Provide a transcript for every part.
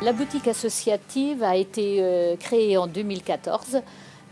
La boutique associative a été euh, créée en 2014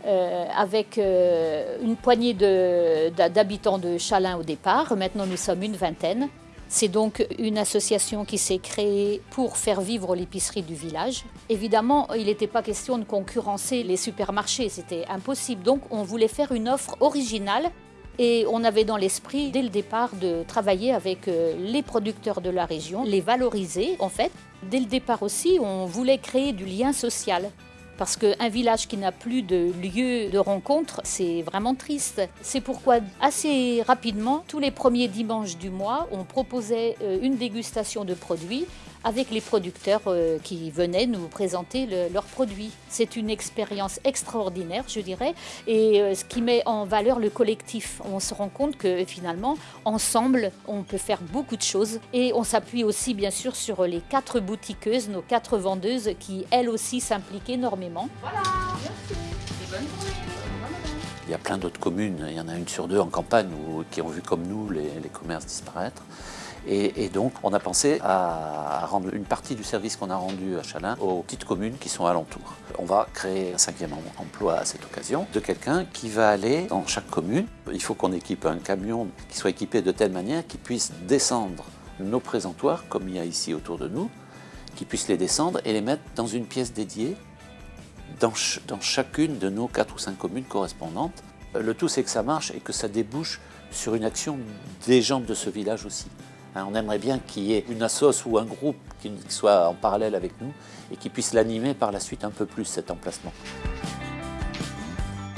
euh, avec euh, une poignée d'habitants de, de au départ. Maintenant, nous sommes une vingtaine. C'est donc une association qui s'est créée pour faire vivre l'épicerie du village. Évidemment, il n'était pas question de concurrencer les supermarchés, c'était impossible. Donc on voulait faire une offre originale et on avait dans l'esprit, dès le départ, de travailler avec euh, les producteurs de la région, les valoriser en fait. Dès le départ aussi, on voulait créer du lien social. Parce qu'un village qui n'a plus de lieu de rencontre, c'est vraiment triste. C'est pourquoi assez rapidement, tous les premiers dimanches du mois, on proposait euh, une dégustation de produits avec les producteurs euh, qui venaient nous présenter leurs produits. C'est une expérience extraordinaire, je dirais, et euh, ce qui met en valeur le collectif. On se rend compte que finalement, ensemble, on peut faire beaucoup de choses et on s'appuie aussi bien sûr sur les quatre boutiqueuses, nos quatre vendeuses qui elles aussi s'impliquent énormément. Voilà, merci. Et bonne journée. Il y a plein d'autres communes, il y en a une sur deux en campagne qui ont vu comme nous les, les commerces disparaître. Et, donc, on a pensé à, rendre une partie du service qu'on a rendu à Chalin aux petites communes qui sont alentours. On va créer un cinquième emploi à cette occasion de quelqu'un qui va aller dans chaque commune. Il faut qu'on équipe un camion qui soit équipé de telle manière qu'il puisse descendre nos présentoirs, comme il y a ici autour de nous, qu'il puisse les descendre et les mettre dans une pièce dédiée dans, dans chacune de nos quatre ou cinq communes correspondantes. Le tout, c'est que ça marche et que ça débouche sur une action des gens de ce village aussi. Hein, on aimerait bien qu'il y ait une assoce ou un groupe qui soit en parallèle avec nous et qui puisse l'animer par la suite un peu plus cet emplacement.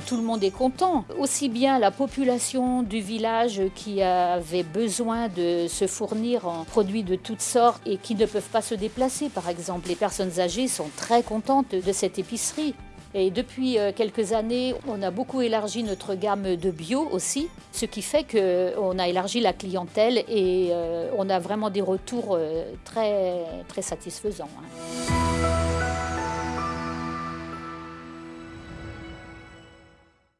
Tout le monde est content, aussi bien la population du village qui avait besoin de se fournir en produits de toutes sortes et qui ne peuvent pas se déplacer. Par exemple, les personnes âgées sont très contentes de cette épicerie. Et depuis euh, quelques années, on a beaucoup élargi notre gamme de bio aussi, ce qui fait qu'on a élargi la clientèle et euh, on a vraiment des retours euh, très, très satisfaisants. Hein.